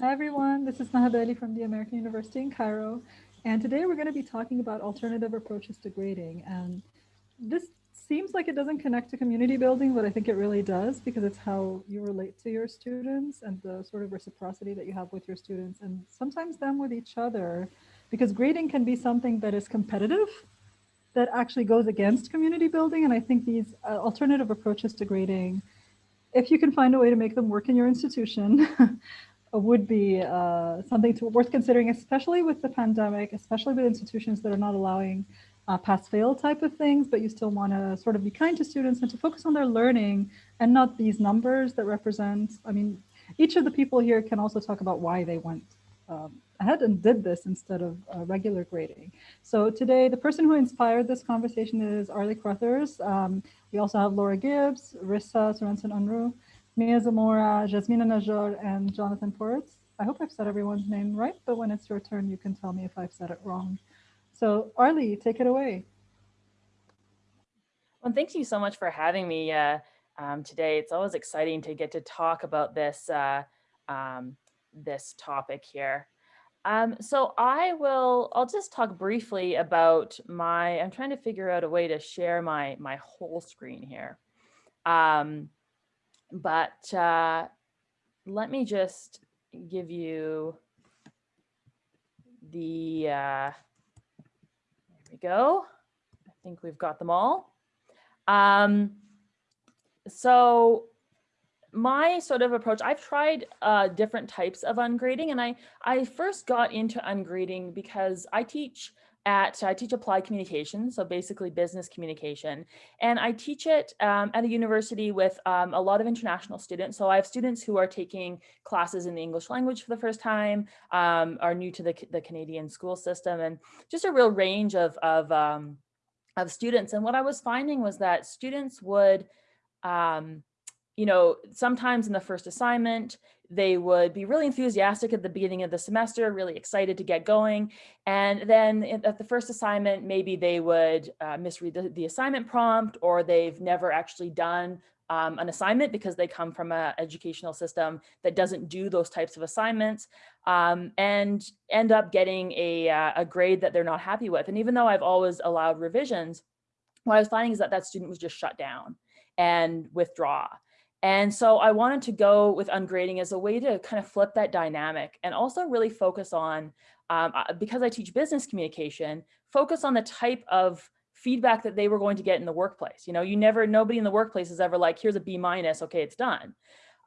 Hi everyone, this is Maha Bali from the American University in Cairo. And today we're going to be talking about alternative approaches to grading. And this seems like it doesn't connect to community building, but I think it really does because it's how you relate to your students and the sort of reciprocity that you have with your students and sometimes them with each other. Because grading can be something that is competitive that actually goes against community building. And I think these uh, alternative approaches to grading, if you can find a way to make them work in your institution, would be uh, something to, worth considering, especially with the pandemic, especially with institutions that are not allowing uh, pass-fail type of things, but you still want to sort of be kind to students and to focus on their learning and not these numbers that represent, I mean, each of the people here can also talk about why they went um, ahead and did this instead of uh, regular grading. So today, the person who inspired this conversation is Arley Cruthers. Um, we also have Laura Gibbs, Rissa Sorensen Unruh, Mia Zamora, Jasmina Najjar, and Jonathan Poritz. I hope I've said everyone's name right, but when it's your turn, you can tell me if I've said it wrong. So Arley, take it away. Well, thank you so much for having me uh, um, today. It's always exciting to get to talk about this, uh, um, this topic here. Um, so I will, I'll just talk briefly about my, I'm trying to figure out a way to share my, my whole screen here. Um, but uh, let me just give you the, uh, there we go. I think we've got them all. Um, so my sort of approach, I've tried uh, different types of ungrading and I, I first got into ungrading because I teach at, I teach applied communication, so basically business communication. And I teach it um, at a university with um, a lot of international students. So I have students who are taking classes in the English language for the first time, um, are new to the, the Canadian school system, and just a real range of, of, um, of students. And what I was finding was that students would, um, you know, sometimes in the first assignment, they would be really enthusiastic at the beginning of the semester, really excited to get going. And then at the first assignment, maybe they would uh, misread the, the, assignment prompt or they've never actually done um, an assignment because they come from an educational system that doesn't do those types of assignments um, and end up getting a, uh, a grade that they're not happy with. And even though I've always allowed revisions, what I was finding is that that student was just shut down and withdraw. And so I wanted to go with ungrading as a way to kind of flip that dynamic and also really focus on, um, uh, because I teach business communication, focus on the type of feedback that they were going to get in the workplace. You know, you never, nobody in the workplace is ever like, here's a B minus, okay, it's done.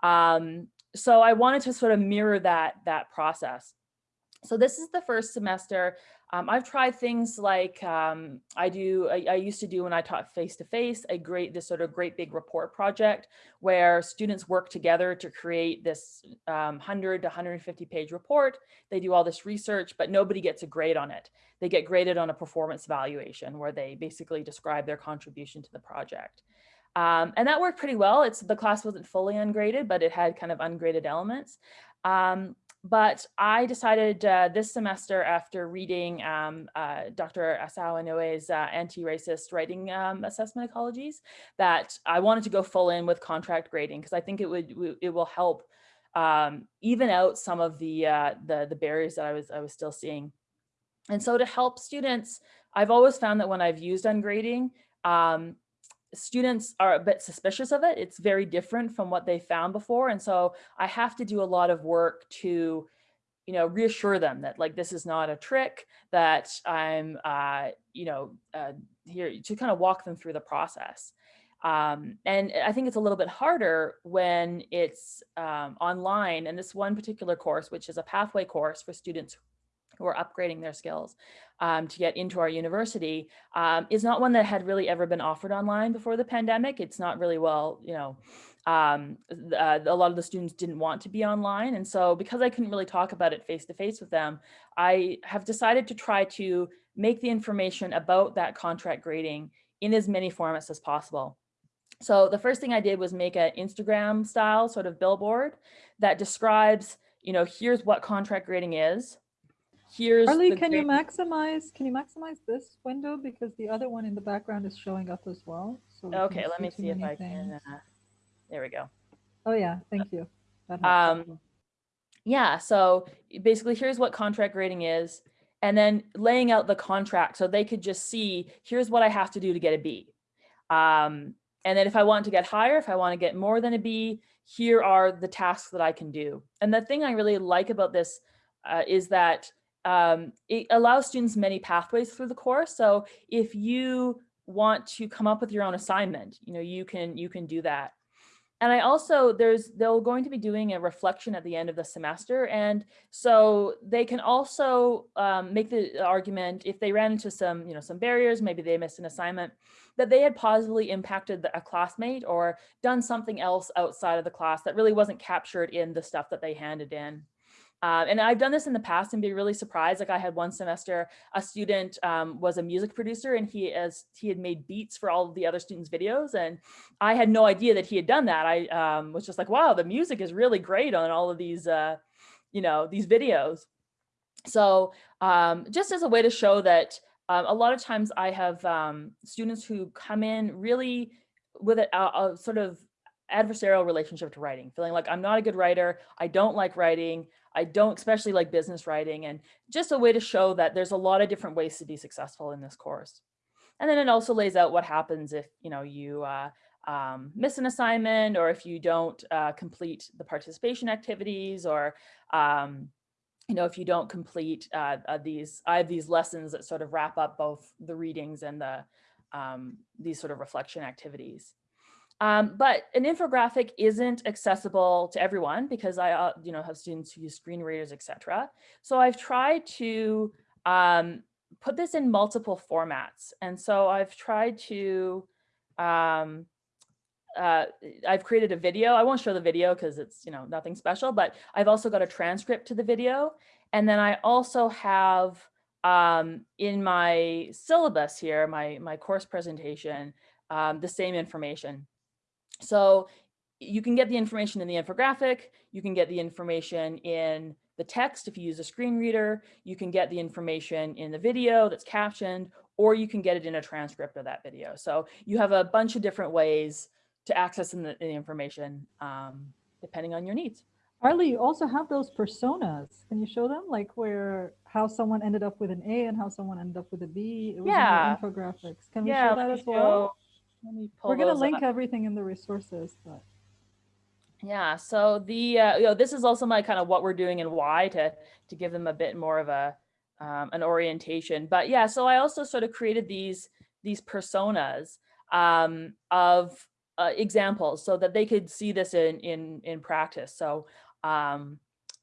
Um, so I wanted to sort of mirror that, that process. So this is the first semester. Um, I've tried things like um, I do, I, I, used to do when I taught face-to-face, -face, a great, this sort of great big report project where students work together to create this um, 100 to 150 page report. They do all this research, but nobody gets a grade on it. They get graded on a performance evaluation where they basically describe their contribution to the project. Um, and that worked pretty well. It's the class wasn't fully ungraded, but it had kind of ungraded elements. Um, but I decided uh, this semester after reading um, uh, Dr. Asao Inoue's uh, anti-racist writing um, assessment ecologies that I wanted to go full in with contract grading because I think it would it will help um, even out some of the, uh, the the barriers that I was I was still seeing. And so to help students, I've always found that when I've used ungrading, um, students are a bit suspicious of it. It's very different from what they found before. And so I have to do a lot of work to, you know, reassure them that like, this is not a trick, that I'm, uh, you know, uh, here to kind of walk them through the process. Um, and I think it's a little bit harder when it's um, online. And this one particular course, which is a pathway course for students who are upgrading their skills um, to get into our university um, is not one that had really ever been offered online before the pandemic. It's not really well, you know, um, uh, a lot of the students didn't want to be online. And so because I couldn't really talk about it face to face with them, I have decided to try to make the information about that contract grading in as many formats as possible. So the first thing I did was make an Instagram style sort of billboard that describes, you know, here's what contract grading is, here's Arley, can you maximize can you maximize this window because the other one in the background is showing up as well. So we okay, let me see if I things. can. Uh, there we go. Oh yeah, thank you. Um, yeah, so basically here's what contract grading is, and then laying out the contract so they could just see, here's what I have to do to get a B. Um, and then if I want to get higher, if I want to get more than a B, here are the tasks that I can do. And the thing I really like about this uh, is that um, it allows students many pathways through the course. So if you want to come up with your own assignment, you know, you can you can do that. And I also, there's, they're going to be doing a reflection at the end of the semester. And so they can also um, make the argument if they ran into some, you know, some barriers, maybe they missed an assignment, that they had positively impacted a classmate or done something else outside of the class that really wasn't captured in the stuff that they handed in. Uh, and I've done this in the past and be really surprised. Like I had one semester, a student um, was a music producer and he as he had made beats for all of the other students' videos. And I had no idea that he had done that. I um, was just like, wow, the music is really great on all of these, uh, you know, these videos. So um, just as a way to show that um, a lot of times I have um, students who come in really with a, a, a sort of adversarial relationship to writing, feeling like I'm not a good writer, I don't like writing, I don't especially like business writing and just a way to show that there's a lot of different ways to be successful in this course. And then it also lays out what happens if, you know, you uh, um, miss an assignment or if you don't uh, complete the participation activities or, um, you know, if you don't complete uh, uh, these, I have these lessons that sort of wrap up both the readings and the, um, these sort of reflection activities. Um, but an infographic isn't accessible to everyone because I, uh, you know, have students who use screen readers, etc. So I've tried to um, put this in multiple formats. And so I've tried to, um, uh, I've created a video. I won't show the video because it's, you know, nothing special, but I've also got a transcript to the video. And then I also have um, in my syllabus here, my, my course presentation, um, the same information. So you can get the information in the infographic, you can get the information in the text if you use a screen reader, you can get the information in the video that's captioned, or you can get it in a transcript of that video. So you have a bunch of different ways to access the, the information um, depending on your needs. Arley, you also have those personas. Can you show them like where how someone ended up with an A and how someone ended up with a B? It was yeah. in the infographics. Can we yeah, show that as well? We're going to link up. everything in the resources, but yeah, so the uh, you know this is also my kind of what we're doing and why to to give them a bit more of a um, an orientation. But yeah, so I also sort of created these these personas um, of uh, examples so that they could see this in in in practice. So um,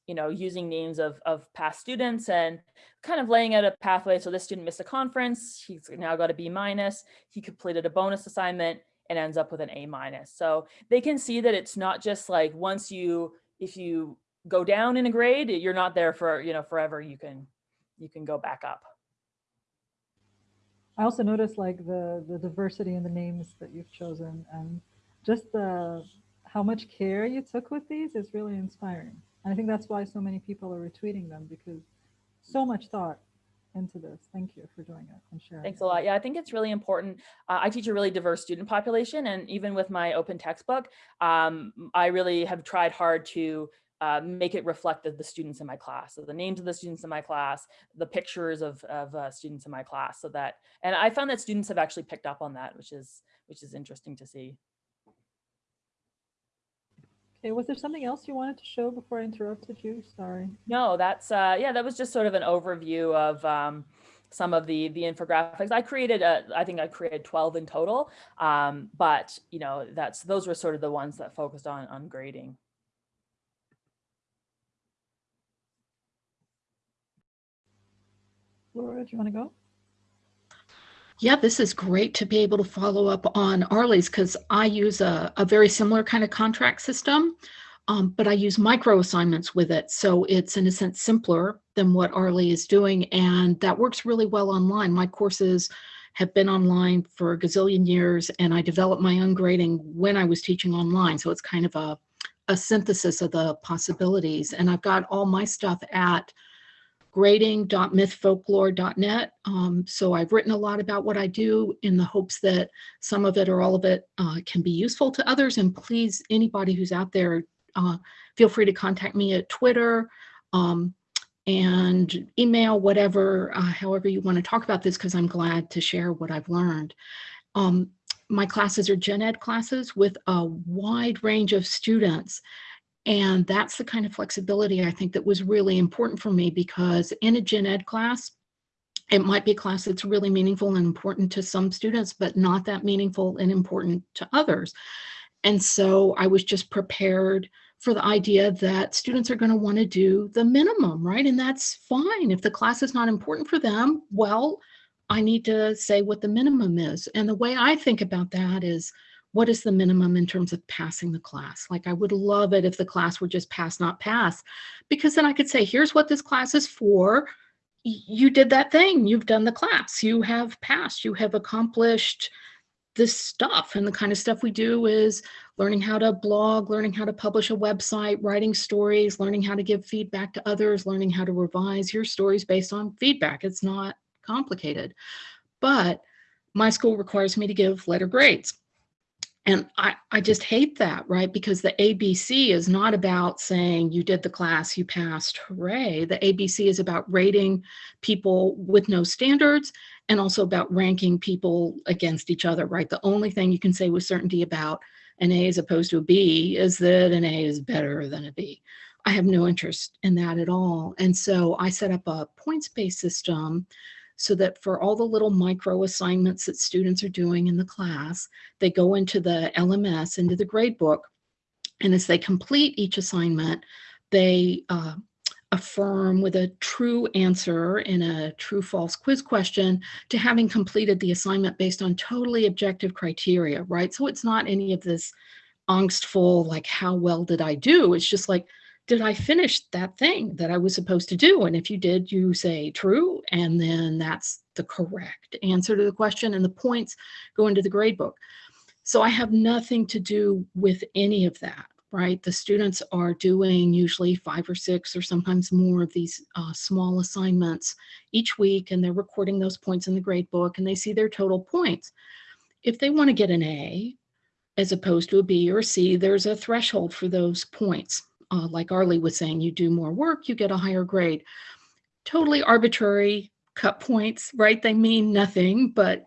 you know, using names of, of past students and kind of laying out a pathway. So this student missed a conference, he's now got a B minus, he completed a bonus assignment and ends up with an A minus. So they can see that it's not just like once you, if you go down in a grade, you're not there for, you know, forever, you can, you can go back up. I also noticed like the, the diversity in the names that you've chosen and just the, how much care you took with these is really inspiring. And I think that's why so many people are retweeting them because so much thought into this. Thank you for doing it and sharing. Thanks a lot. Yeah, I think it's really important. Uh, I teach a really diverse student population and even with my open textbook, um, I really have tried hard to uh, make it reflect the, the, students in my class. So the names of the students in my class, the pictures of, of uh, students in my class so that, and I found that students have actually picked up on that, which is, which is interesting to see. Okay, was there something else you wanted to show before I interrupted you? Sorry. No, that's, uh, yeah, that was just sort of an overview of um, some of the the infographics. I created, a, I think I created 12 in total, um, but you know, that's those were sort of the ones that focused on, on grading. Laura, do you want to go? Yeah, this is great to be able to follow up on Arley's because I use a, a, very similar kind of contract system, um, but I use micro assignments with it. So it's in a sense simpler than what Arley is doing. And that works really well online. My courses have been online for a gazillion years and I developed my own grading when I was teaching online. So it's kind of a, a synthesis of the possibilities. And I've got all my stuff at grading.mythfolklore.net. Um, so I've written a lot about what I do in the hopes that some of it or all of it uh, can be useful to others. And please, anybody who's out there, uh, feel free to contact me at Twitter um, and email, whatever, uh, however you want to talk about this, because I'm glad to share what I've learned. Um, my classes are gen ed classes with a wide range of students. And that's the kind of flexibility I think that was really important for me because in a gen ed class, it might be a class that's really meaningful and important to some students, but not that meaningful and important to others. And so I was just prepared for the idea that students are going to want to do the minimum, right? And that's fine. If the class is not important for them, well, I need to say what the minimum is. And the way I think about that is what is the minimum in terms of passing the class? Like I would love it if the class were just pass, not pass, because then I could say, here's what this class is for. You did that thing, you've done the class, you have passed, you have accomplished this stuff. And the kind of stuff we do is learning how to blog, learning how to publish a website, writing stories, learning how to give feedback to others, learning how to revise your stories based on feedback. It's not complicated. But my school requires me to give letter grades. And I, I just hate that, right? Because the ABC is not about saying you did the class, you passed, hooray. The ABC is about rating people with no standards and also about ranking people against each other, right? The only thing you can say with certainty about an A as opposed to a B is that an A is better than a B. I have no interest in that at all. And so I set up a points-based system so that for all the little micro assignments that students are doing in the class, they go into the LMS, into the gradebook, and as they complete each assignment, they uh, affirm with a true answer in a true false quiz question to having completed the assignment based on totally objective criteria, right? So it's not any of this angstful, like, how well did I do? It's just like, did I finish that thing that I was supposed to do? And if you did, you say true, and then that's the correct answer to the question, and the points go into the grade book. So I have nothing to do with any of that, right? The students are doing usually five or six or sometimes more of these uh, small assignments each week, and they're recording those points in the grade book, and they see their total points. If they want to get an A, as opposed to a B or a C, there's a threshold for those points uh, like Arley was saying, you do more work, you get a higher grade. Totally arbitrary cut points, right? They mean nothing, but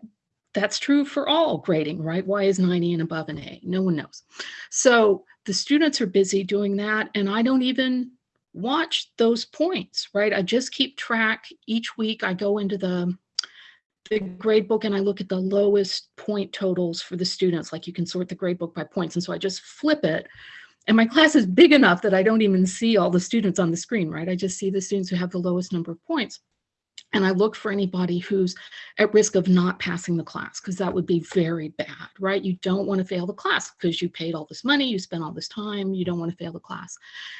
that's true for all grading, right? Why is 90 and above an A? No one knows. So the students are busy doing that, and I don't even watch those points, right? I just keep track each week. I go into the the grade book and I look at the lowest point totals for the students. Like you can sort the grade book by points. And so I just flip it and my class is big enough that I don't even see all the students on the screen, right? I just see the students who have the lowest number of points. And I look for anybody who's at risk of not passing the class because that would be very bad, right? You don't want to fail the class because you paid all this money, you spent all this time, you don't want to fail the class.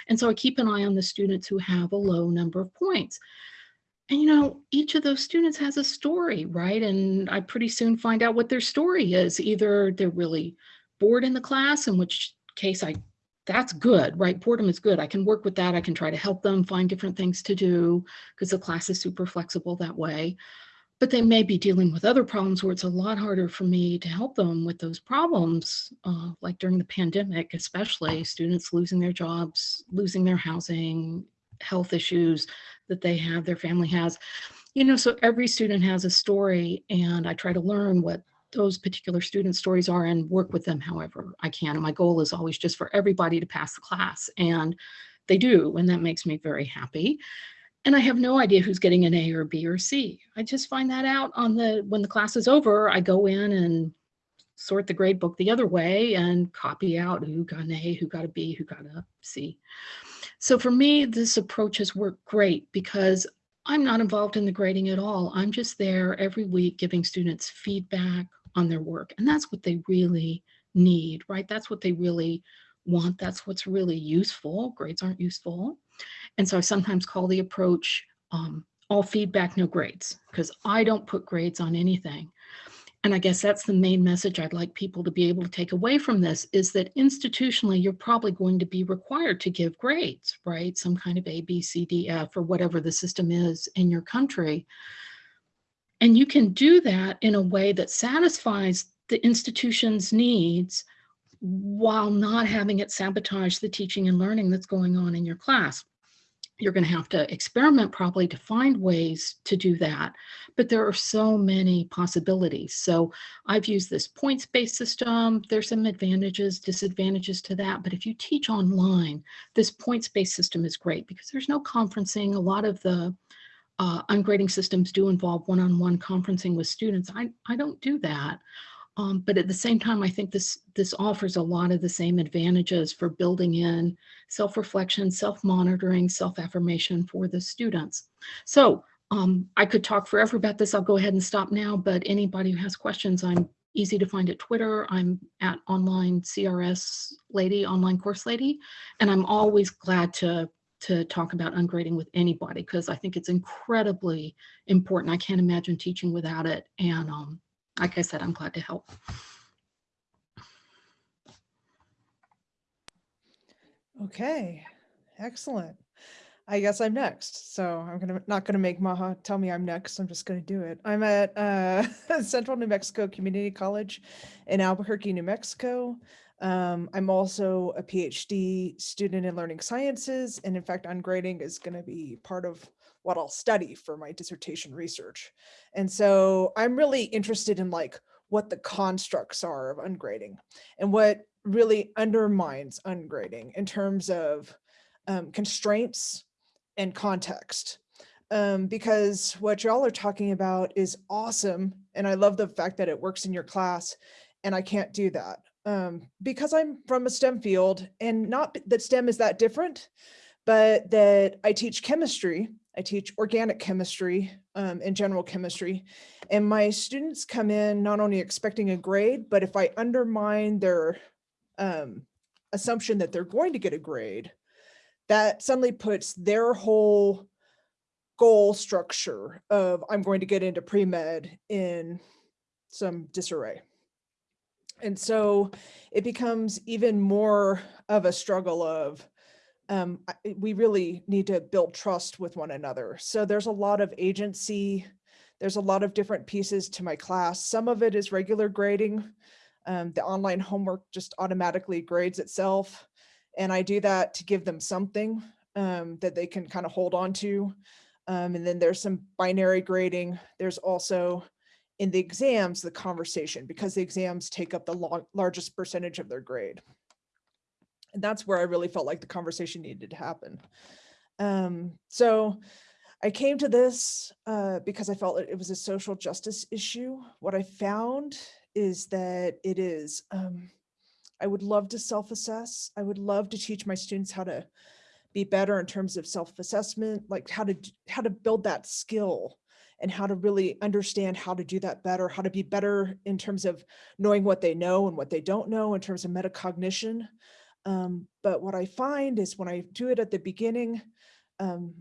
And so I keep an eye on the students who have a low number of points. And you know, each of those students has a story, right? And I pretty soon find out what their story is. Either they're really bored in the class, in which case I that's good, right? Boredom is good. I can work with that. I can try to help them find different things to do because the class is super flexible that way. But they may be dealing with other problems where it's a lot harder for me to help them with those problems, uh, like during the pandemic, especially students losing their jobs, losing their housing, health issues that they have, their family has. You know, so every student has a story and I try to learn what those particular student stories are and work with them however I can. And my goal is always just for everybody to pass the class. And they do, and that makes me very happy. And I have no idea who's getting an A or B or C. I just find that out on the when the class is over, I go in and sort the grade book the other way and copy out who got an A, who got a B, who got a C. So for me, this approach has worked great because I'm not involved in the grading at all. I'm just there every week giving students feedback, on their work. And that's what they really need, right? That's what they really want. That's what's really useful. Grades aren't useful. And so I sometimes call the approach um, all feedback, no grades, because I don't put grades on anything. And I guess that's the main message I'd like people to be able to take away from this is that institutionally, you're probably going to be required to give grades, right? Some kind of A, B, C, D, F, or whatever the system is in your country. And you can do that in a way that satisfies the institution's needs while not having it sabotage the teaching and learning that's going on in your class. You're going to have to experiment probably to find ways to do that, but there are so many possibilities. So I've used this points-based system. There's some advantages, disadvantages to that, but if you teach online, this points-based system is great because there's no conferencing. A lot of the uh, ungrading systems do involve one-on-one conferencing with students. I, I don't do that. Um, but at the same time, I think this, this offers a lot of the same advantages for building in self-reflection, self-monitoring, self-affirmation for the students. So um, I could talk forever about this. I'll go ahead and stop now, but anybody who has questions, I'm easy to find at Twitter. I'm at online CRS lady, online course lady, and I'm always glad to to talk about ungrading with anybody because I think it's incredibly important. I can't imagine teaching without it. And um, like I said, I'm glad to help. Okay, excellent. I guess I'm next. So I'm gonna not gonna make Maha tell me I'm next. I'm just gonna do it. I'm at uh, Central New Mexico Community College in Albuquerque, New Mexico. Um, I'm also a PhD student in learning sciences, and in fact, ungrading is going to be part of what I'll study for my dissertation research. And so I'm really interested in like what the constructs are of ungrading and what really undermines ungrading in terms of um, constraints and context. Um, because what y'all are talking about is awesome. And I love the fact that it works in your class and I can't do that um, because I'm from a STEM field and not that STEM is that different, but that I teach chemistry I teach organic chemistry um, and general chemistry. And my students come in not only expecting a grade, but if I undermine their um, assumption that they're going to get a grade, that suddenly puts their whole goal structure of I'm going to get into pre-med in some disarray. And so it becomes even more of a struggle of um, we really need to build trust with one another. So there's a lot of agency. There's a lot of different pieces to my class. Some of it is regular grading. Um, the online homework just automatically grades itself. And I do that to give them something um, that they can kind of hold on to. Um, and then there's some binary grading. There's also in the exams, the conversation, because the exams take up the largest percentage of their grade. And that's where I really felt like the conversation needed to happen. Um, so I came to this uh, because I felt it was a social justice issue. What I found is that it is, um, I would love to self-assess. I would love to teach my students how to be better in terms of self-assessment, like how to how to build that skill and how to really understand how to do that better, how to be better in terms of knowing what they know and what they don't know in terms of metacognition. Um, but what I find is when I do it at the beginning, um,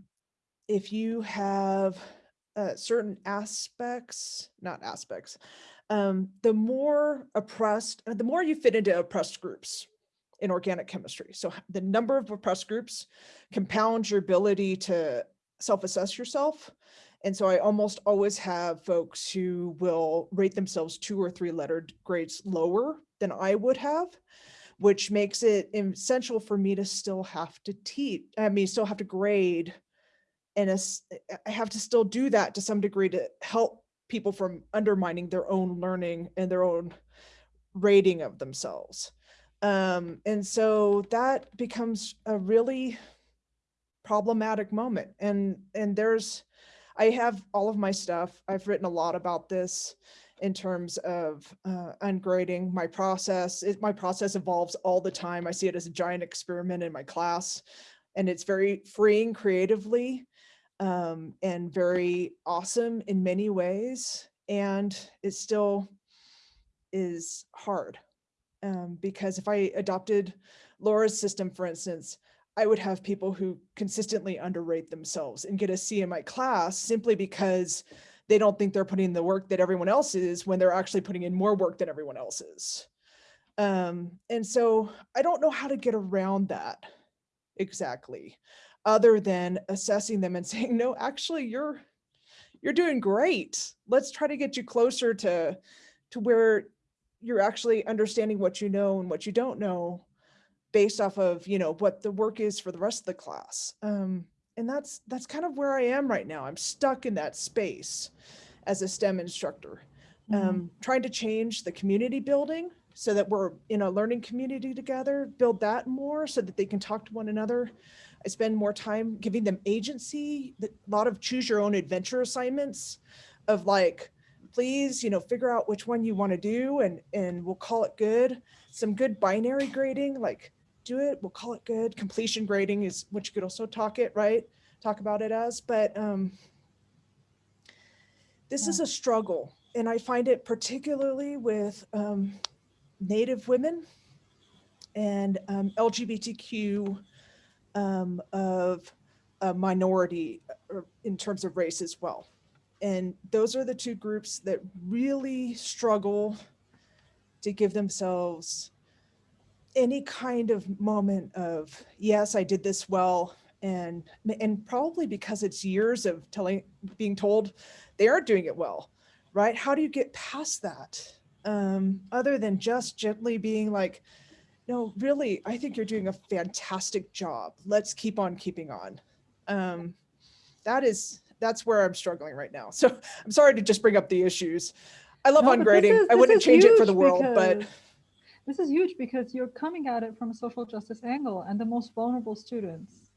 if you have uh, certain aspects, not aspects, um, the more oppressed, the more you fit into oppressed groups in organic chemistry. So the number of oppressed groups compounds your ability to self-assess yourself. And so I almost always have folks who will rate themselves two or three lettered grades lower than I would have which makes it essential for me to still have to teach, I mean, still have to grade. And I have to still do that to some degree to help people from undermining their own learning and their own rating of themselves. Um, and so that becomes a really problematic moment. And, and there's, I have all of my stuff. I've written a lot about this in terms of uh, ungrading my process. It, my process evolves all the time. I see it as a giant experiment in my class and it's very freeing creatively um, and very awesome in many ways. And it still is hard um, because if I adopted Laura's system, for instance, I would have people who consistently underrate themselves and get a C in my class simply because they don't think they're putting in the work that everyone else is when they're actually putting in more work than everyone else is. Um, and so I don't know how to get around that exactly, other than assessing them and saying, no, actually you're, you're doing great. Let's try to get you closer to, to where you're actually understanding what you know and what you don't know based off of, you know, what the work is for the rest of the class. Um, and that's, that's kind of where I am right now. I'm stuck in that space as a STEM instructor, Mhm. um, trying to change the community building so that we're in a learning community together, build that more so that they can talk to one another. I spend more time giving them agency, a lot of choose your own adventure assignments of like, please, you know, figure out which one you want to do and, and we'll call it good. Some good binary grading, like do it, we'll call it good. Completion grading is what you could also talk it, right? Talk about it as, but um, this is a struggle. And I find it particularly with um, Native women and um, LGBTQ um, of a minority uh, in terms of race as well. And those are the two groups that really struggle to give themselves any kind of moment of, yes, I did this well. And, and probably because it's years of telling, being told they aren't doing it well, right? How do you get past that? Um, other than just gently being like, no, really, I think you're doing a fantastic job. Let's keep on keeping on. Um, that is, that's where I'm struggling right now. So I'm sorry to just bring up the issues. I love No, but ungrading. is- I wouldn't change it for the world, but because- This is huge because you're coming at it from a social justice angle and the most vulnerable students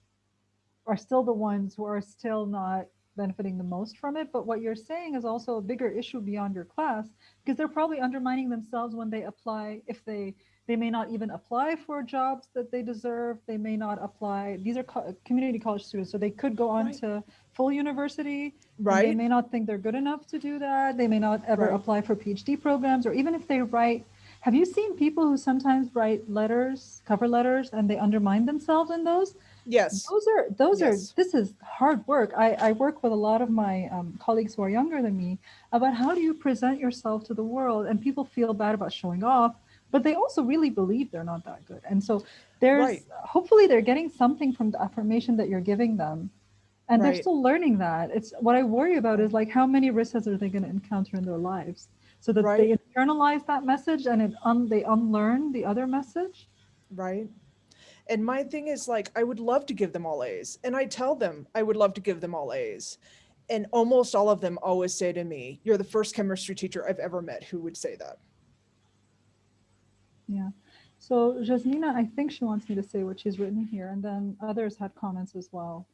are still the ones who are still not benefiting the most from it. But what you're saying is also a bigger issue beyond your class because they're probably undermining themselves when they apply. If they, they may not even apply for jobs that they deserve. They may not apply. These are co- community college students, so they could go on Right. to full university Right. They may not think they're good enough to do that. They may not ever Right. apply for PhD programs, or even if they write. Have you seen people who sometimes write letters, cover letters, and they undermine themselves in those? Yes, Those are those Yes. are this is hard work. I, I work with a lot of my um, colleagues who are younger than me about how do you present yourself to the world, and people feel bad about showing off, but they also really believe they're not that good. And so there's Right. hopefully they're getting something from the affirmation that you're giving them, and they're still learning that. It's what I worry about is like how many risks are they going to encounter in their lives, so that they internalize that message and it un, they unlearn the other message. right. And my thing is like, I would love to give them all A's. And I tell them I would love to give them all A's. And almost all of them always say to me, you're the first chemistry teacher I've ever met who would say that. Yeah. So Jasmina, I think she wants me to say what she's written here, and then others had comments as well.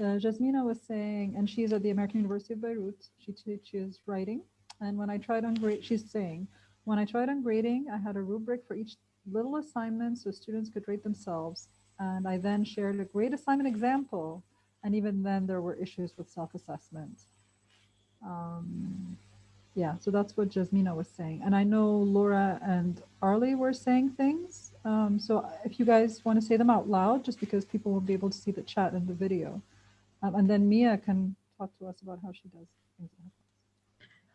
Uh, Jasmina was saying, and she's at the American University of Beirut. She teaches writing, and when I tried on grade, she's saying, when I tried ungrading, I had a rubric for each little assignment so students could rate themselves, and I then shared a grade assignment example, and even then there were issues with self-assessment. Um, yeah, so that's what Jasmina was saying. And I know Laura and Arley were saying things. Um, so if you guys want to say them out loud, just because people will be able to see the chat and the video. Um, and then Mia can talk to us about how she does things.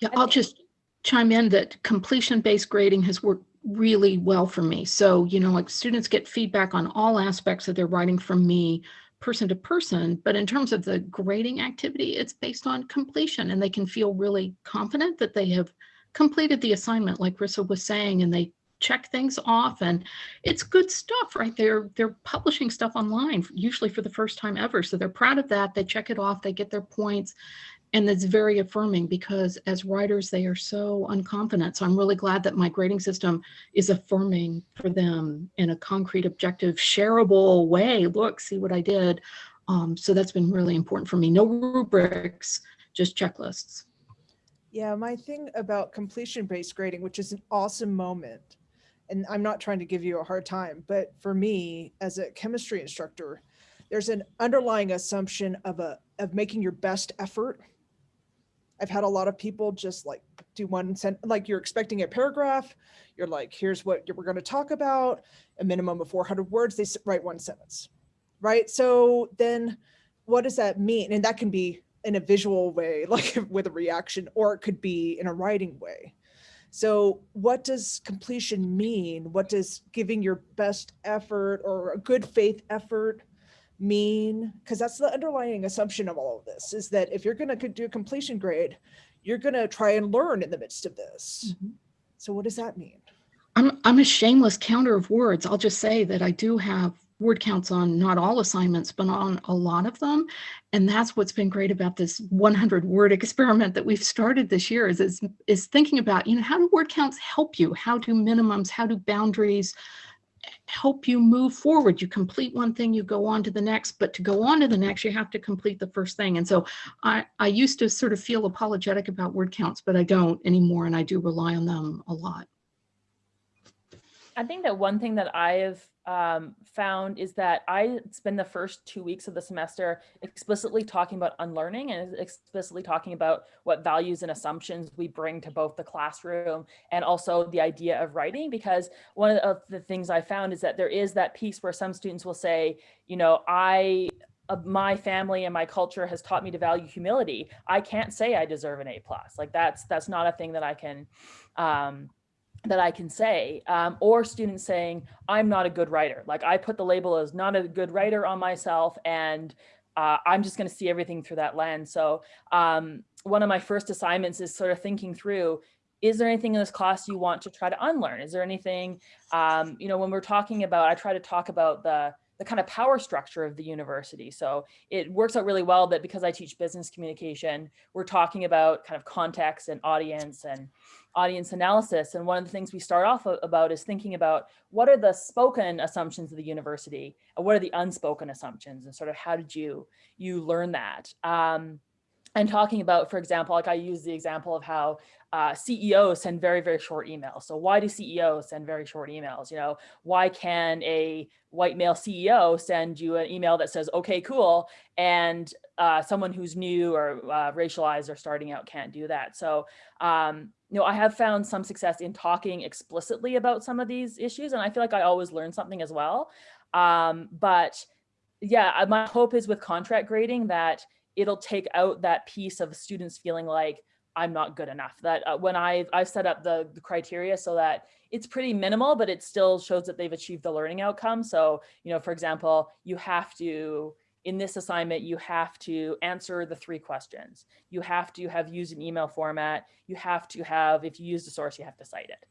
In her class. Yeah, I'll just chime in that completion-based grading has worked really well for me. So, you know, like students get feedback on all aspects of their writing from me, person to person. But in terms of the grading activity, it's based on completion and they can feel really confident that they have completed the assignment, like Rissa was saying, and they check things off and it's good stuff, right? They're they're publishing stuff online, usually for the first time ever. So they're proud of that. They check it off, they get their points and it's very affirming because as writers they are so unconfident. So i'm really glad that my grading system is affirming for them in a concrete objective shareable way. Look see what i did. Um, so that's been really important for me. No rubrics just checklists. Yeah, my thing about completion-based grading, which is an awesome moment, and I'm not trying to give you a hard time, but for me, as a chemistry instructor, there's an underlying assumption of a of making your best effort. I've had a lot of people just like do one sent like you're expecting a paragraph. You're like, here's what we're going to talk about. A minimum of 400 words. They write one sentence, right? So then, what does that mean? And that can be in a visual way, like with a reaction, or it could be in a writing way. So what does completion mean? What does giving your best effort or a good faith effort mean? Because that's the underlying assumption of all of this is that if you're going to do a completion grade, you're going to try and learn in the midst of this. Mm-hmm. So what does that mean? I'm, I'm a shameless counter of words. I'll just say that I do have word counts on not all assignments, but on a lot of them. And that's what's been great about this 100 word experiment that we've started this year is, is, is thinking about, you know, how do word counts help you? How do minimums, how do boundaries help you move forward? You complete one thing, you go on to the next, but to go on to the next, you have to complete the first thing. And so I, I used to sort of feel apologetic about word counts, but I don't anymore. And I do rely on them a lot. I think that one thing that I have um, found is that I spend the first two weeks of the semester explicitly talking about unlearning and explicitly talking about what values and assumptions we bring to both the classroom and also the idea of writing. Because one of the things I found is that there is that piece where some students will say, you know, I uh, my family and my culture has taught me to value humility. I can't say I deserve an A plus. Like that's that's not a thing that I can um, that I can say, um, or students saying, I'm not a good writer. Like I put the label as not a good writer on myself and uh, I'm just gonna see everything through that lens. So um, one of my first assignments is sort of thinking through, is there anything in this class you want to try to unlearn? Is there anything, um, you know, when we're talking about, I try to talk about the, the kind of power structure of the university. So it works out really well that because I teach business communication, we're talking about kind of context and audience and audience analysis. And one of the things we start off about is thinking about what are the spoken assumptions of the university and what are the unspoken assumptions and sort of how did you, you learn that? Um, and talking about, for example, like I use the example of how uh, CEOs send very, very short emails. So why do CEOs send very short emails? You know, why can a white male CEO send you an email that says, okay, cool, and uh, someone who's new or uh, racialized or starting out can't do that. So, um, you know, I have found some success in talking explicitly about some of these issues, and I feel like I always learn something as well. Um, but yeah, my hope is with contract grading that it'll take out that piece of students feeling like I'm not good enough. That uh, when I've, I've set up the, the criteria so that it's pretty minimal, but it still shows that they've achieved the learning outcome. So, you know, for example, you have to, in this assignment, you have to answer the three questions. You have to have used an email format. You have to have, if you use a source, you have to cite it.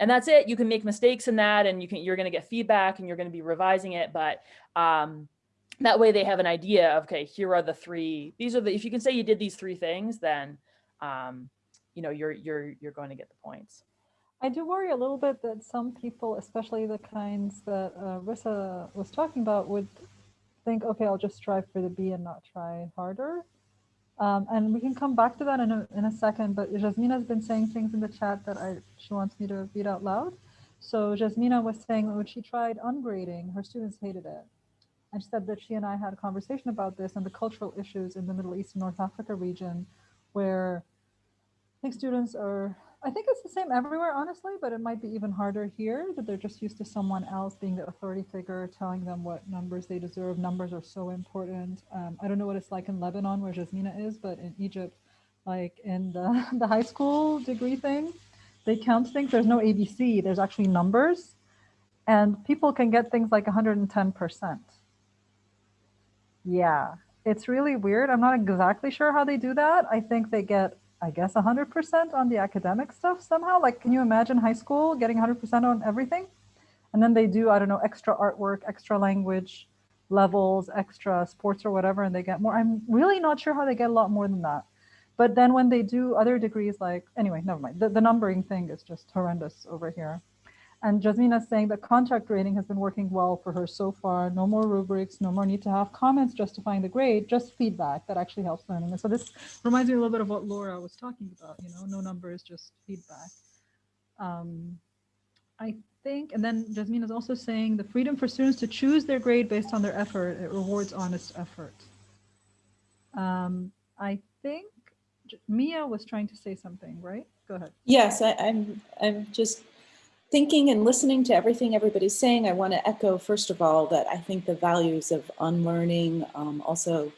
And that's it. You can make mistakes in that and you can, you're going to get feedback and you're going to be revising it. But um, that way they have an idea of, okay, here are the three, these are the, if you can say you did these three things, then, um, you know, you're, you're, you're going to get the points. I do worry a little bit that some people, especially the kinds that uh, Rissa was talking about, would think, okay, I'll just strive for the B and not try harder. Um, and we can come back to that in a, in a second, but Jasmina has been saying things in the chat that I, she wants me to read out loud. So Jasmina was saying that when she tried ungrading, her students hated it. And she said that she and I had a conversation about this and the cultural issues in the Middle East and North Africa region, where I think students are, I think it's the same everywhere, honestly, but it might be even harder here that they're just used to someone else being the authority figure, telling them what numbers they deserve. Numbers are so important. Um, I don't know what it's like in Lebanon where Jasmina is, but in Egypt, like in the, the high school degree thing, they count things. There's no ABC, there's actually numbers. And people can get things like 110%. Yeah, it's really weird. I'm not exactly sure how they do that. I think they get, I guess, 100% on the academic stuff somehow. Like, can you imagine high school getting 100% on everything? And then they do, I don't know, extra artwork, extra language levels, extra sports or whatever, and they get more. I'm really not sure how they get a lot more than that. But then when they do other degrees, like, anyway, never mind. The, the numbering thing is just horrendous over here. And Jasmina is saying that contract grading has been working well for her so far. No more rubrics, no more need to have comments justifying the grade, just feedback that actually helps learning. And so this reminds me a little bit of what Laura was talking about, you know, no numbers, just feedback. Um, I think, and then Jasmine is also saying the freedom for students to choose their grade based on their effort, it rewards honest effort. Um, I think Mia was trying to say something, right? Go ahead. Yes, I, I'm, I'm just thinking and listening to everything everybody's saying, I want to echo, first of all, that I think the values of unlearning, um, also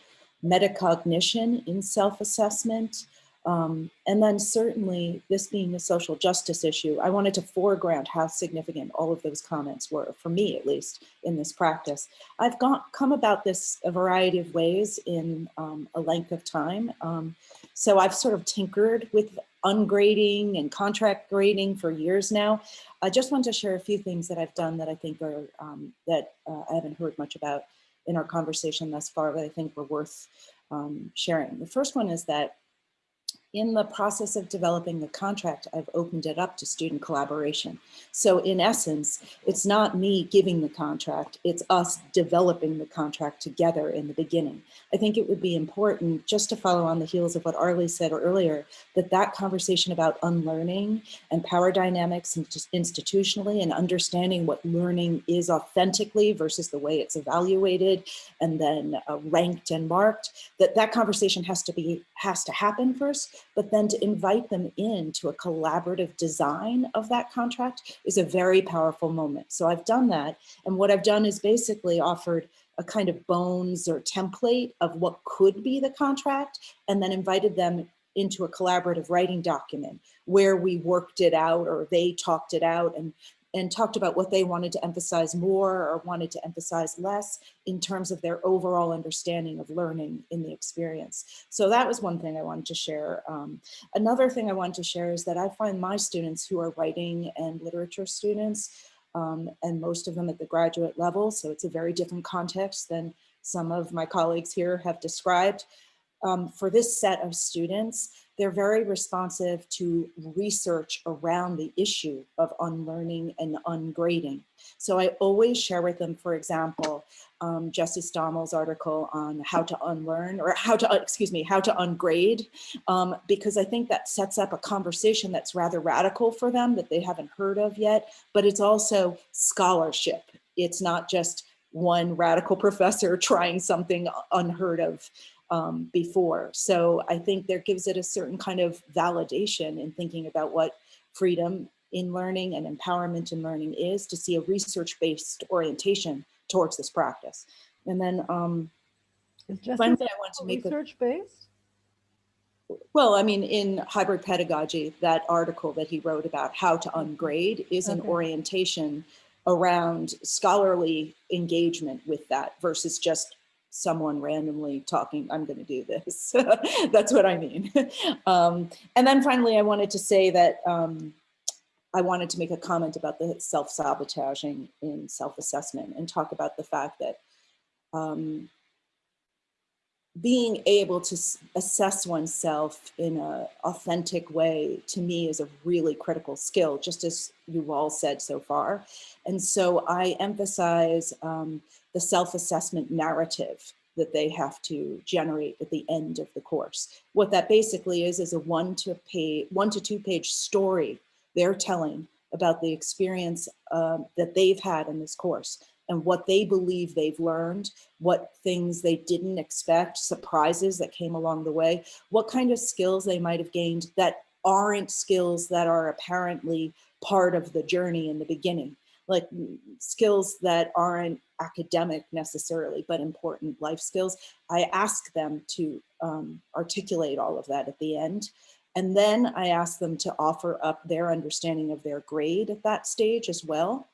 metacognition in self-assessment, Um, and then certainly this being a social justice issue, I wanted to foreground how significant all of those comments were, for me at least, in this practice. I've got, come about this a variety of ways in um, a length of time. Um, so I've sort of tinkered with ungrading and contract grading for years now. I just want to share a few things that I've done that I think are, um, that uh, I haven't heard much about in our conversation thus far, but I think were worth um, sharing. The first one is that in the process of developing the contract, I've opened it up to student collaboration. So in essence, it's not me giving the contract, it's us developing the contract together in the beginning. I think it would be important just to follow on the heels of what Arley said earlier, that that conversation about unlearning and power dynamics and institutionally and understanding what learning is authentically versus the way it's evaluated and then uh, ranked and marked, that that conversation has to be, has to happen first but then to invite them into a collaborative design of that contract is a very powerful moment. So I've done that. And what I've done is basically offered a kind of bones or template of what could be the contract and then invited them into a collaborative writing document where we worked it out or they talked it out and and talked about what they wanted to emphasize more or wanted to emphasize less in terms of their overall understanding of learning in the experience. So that was one thing I wanted to share. Um, another thing I wanted to share is that I find my students who are writing and literature students, um, and most of them at the graduate level, so it's a very different context than some of my colleagues here have described. Um, for this set of students, they're very responsive to research around the issue of unlearning and ungrading. So I always share with them, for example, um, Jesse Stommel's article on how to unlearn or how to, excuse me, how to ungrade, um, because I think that sets up a conversation that's rather radical for them that they haven't heard of yet, but it's also scholarship. It's not just one radical professor trying something unheard of um, before. So I think there gives it a certain kind of validation in thinking about what freedom in learning and empowerment in learning is to see a research-based orientation towards this practice. And then um, finally I want to make research-based? Well, I mean, in hybrid pedagogy, that article that he wrote about how to ungrade is an orientation around scholarly engagement with that versus just someone randomly talking, I'm going to do this. That's what I mean. um, and then finally, I wanted to say that um, I wanted to make a comment about the self-sabotaging in self-assessment and talk about the fact that um, being able to assess oneself in an authentic way to me is a really critical skill, just as you've all said so far. And so I emphasize um, the self-assessment narrative that they have to generate at the end of the course. What that basically is, is a one to page, one to two page story they're telling about the experience um, that they've had in this course and what they believe they've learned, what things they didn't expect, surprises that came along the way, what kind of skills they might have gained that aren't skills that are apparently part of the journey in the beginning, like skills that aren't academic necessarily, but important life skills. I ask them to um, articulate all of that at the end. And then I ask them to offer up their understanding of their grade at that stage as well.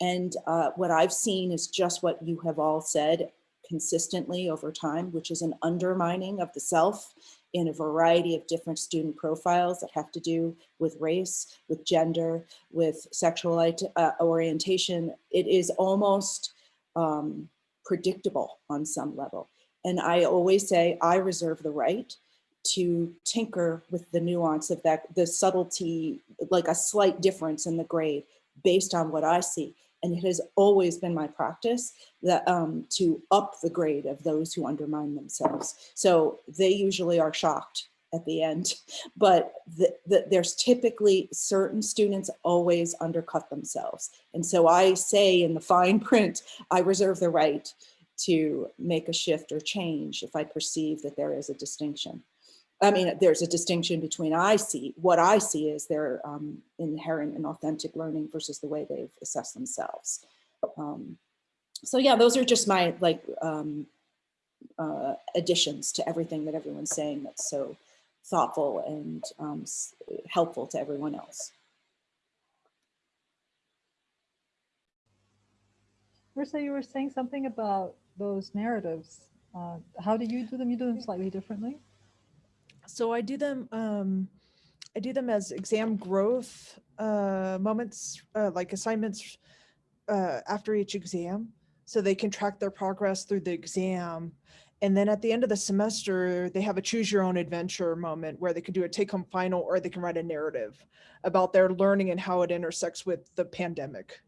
And uh, what I've seen is just what you have all said consistently over time, which is an undermining of the self in a variety of different student profiles that have to do with race, with gender, with sexual uh, orientation. It is almost um, predictable on some level. And I always say, I reserve the right to tinker with the nuance of that, the subtlety, like a slight difference in the grade based on what I see. And it has always been my practice that um, to up the grade of those who undermine themselves. So they usually are shocked at the end, but the, the, there's typically certain students always undercut themselves. And so I say in the fine print, I reserve the right to make a shift or change if I perceive that there is a distinction. I mean, there's a distinction between I see, what I see is their um, inherent and authentic learning versus the way they've assessed themselves. Um, so yeah, those are just my like um, uh, additions to everything that everyone's saying that's so thoughtful and um, helpful to everyone else. Marissa, you were saying something about those narratives. Uh, how do you do them? You do them slightly differently. So I do them, um, I do them as exam growth, uh, moments, uh, like assignments, uh, after each exam. So they can track their progress through the exam. And then at the end of the semester, they have a choose your own adventure moment where they can do a take home final or they can write a narrative about their learning and how it intersects with the pandemic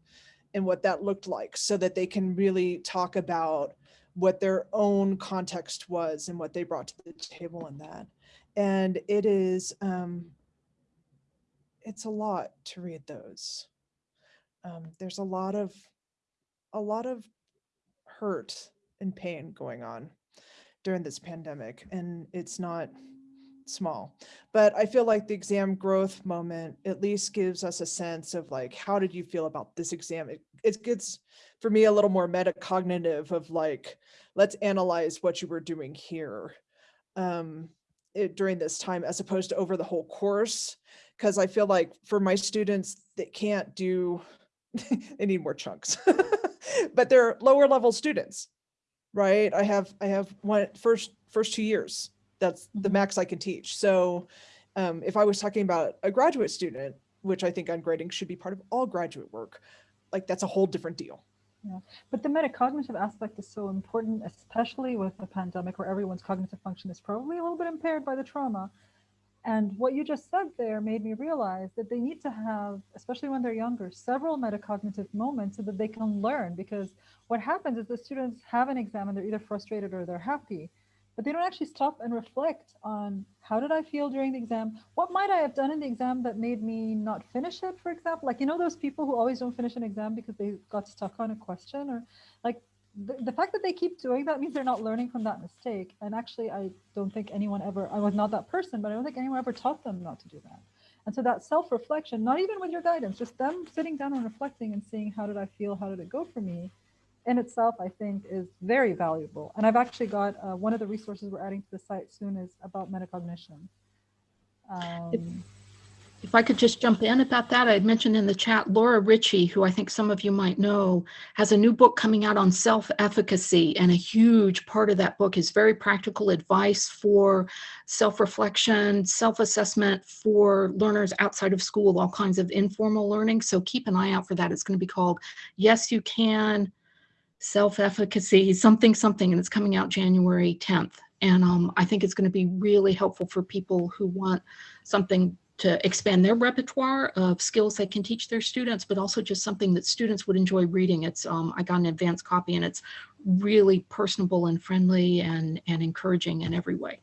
and what that looked like so that they can really talk about what their own context was and what they brought to the table in that and it is um it's a lot to read those. Um there's a lot of a lot of hurt and pain going on during this pandemic and it's not small. But i feel like the exam growth moment at least gives us a sense of like how did you feel about this exam? It, it gets for me a little more metacognitive of like let's analyze what you were doing here. Um it, during this time as opposed to over the whole course because i feel like for my students that can't do they need more chunks but they're lower level students right? I have i have one first first two years that's the Mhm. max i can teach. So um, if i was talking about a graduate student which i think ungrading should be part of all graduate work like that's a whole different deal But the metacognitive aspect is so important, especially with the pandemic where everyone's cognitive function is probably a little bit impaired by the trauma. And what you just said there made me realize that they need to have, especially when they're younger, several metacognitive moments so that they can learn. Because what happens is the students have an exam and they're either frustrated or they're happy, but they don't actually stop and reflect on how did I feel during the exam? What might I have done in the exam that made me not finish it, for example? Like, you know, those people who always don't finish an exam because they got stuck on a question or like the, the fact that they keep doing that means they're not learning from that mistake. And actually, I don't think anyone ever, I was not that person, but I don't think anyone ever taught them not to do that. And so that self reflection, not even with your guidance, just them sitting down and reflecting and seeing how did I feel, how did it go for me, in itself, I think, is very valuable. And I've actually got uh, one of the resources we're adding to the site soon is about metacognition. Um, If I could just jump in about that, I had mentioned in the chat, Laura Ritchie, who I think some of you might know, has a new book coming out on self-efficacy. And a huge part of that book is very practical advice for self-reflection, self-assessment for learners outside of school, all kinds of informal learning. So keep an eye out for that. It's going to be called Yes, You Can, Self-Efficacy, something, something, and it's coming out January 10th. And um, I think it's going to be really helpful for people who want something to expand their repertoire of skills they can teach their students, but also just something that students would enjoy reading. It's um, I got an advanced copy and it's really personable and friendly and, and encouraging in every way.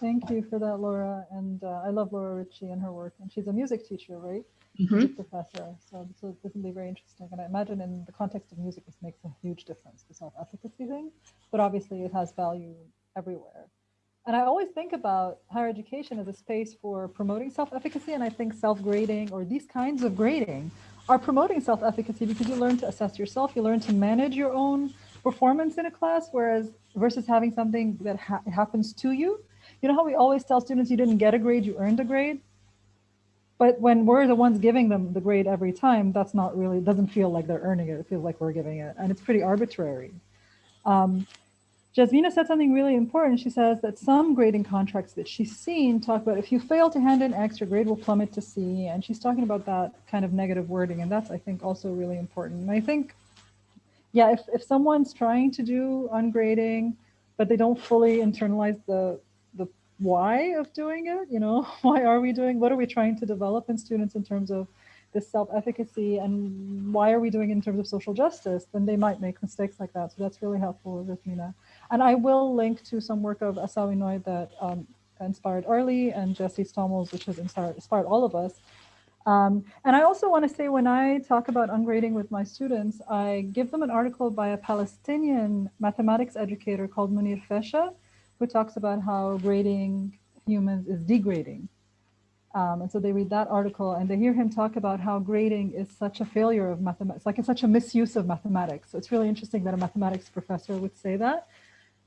thank you for that, Laura. And uh, I love Laura Ritchie and her work. And she's a music teacher, right? Mhm. professor. So this will, this will be very interesting. And I imagine in the context of music, this makes a huge difference, the self-efficacy thing. But obviously it has value everywhere. And I always think about higher education as a space for promoting self-efficacy. And I think self-grading or these kinds of grading are promoting self-efficacy because you learn to assess yourself, you learn to manage your own performance in a class, whereas versus having something that ha happens to you. You know how we always tell students you didn't get a grade, you earned a grade? But when we're the ones giving them the grade every time, that's not really, doesn't feel like they're earning it. It feels like we're giving it. And it's pretty arbitrary. Um, Jasmina said something really important. She says that some grading contracts that she's seen talk about if you fail to hand in X, your grade will plummet to C. And she's talking about that kind of negative wording. And that's, I think, also really important. And I think, yeah, if, if someone's trying to do ungrading, but they don't fully internalize the, the why of doing it, you know, why are we doing, what are we trying to develop in students in terms of this self-efficacy and why are we doing it in terms of social justice, then they might make mistakes like that. So that's really helpful, Jasmina. And I will link to some work of Asao Inoue that um, inspired Arley and Jesse Stommels, which has inspired, inspired all of us. Um, and I also want to say when I talk about ungrading with my students, I give them an article by a Palestinian mathematics educator called Munir Fasheh, who talks about how grading humans is degrading. Um, and so they read that article and they hear him talk about how grading is such a failure of mathematics, like it's such a misuse of mathematics. So it's really interesting that a mathematics professor would say that.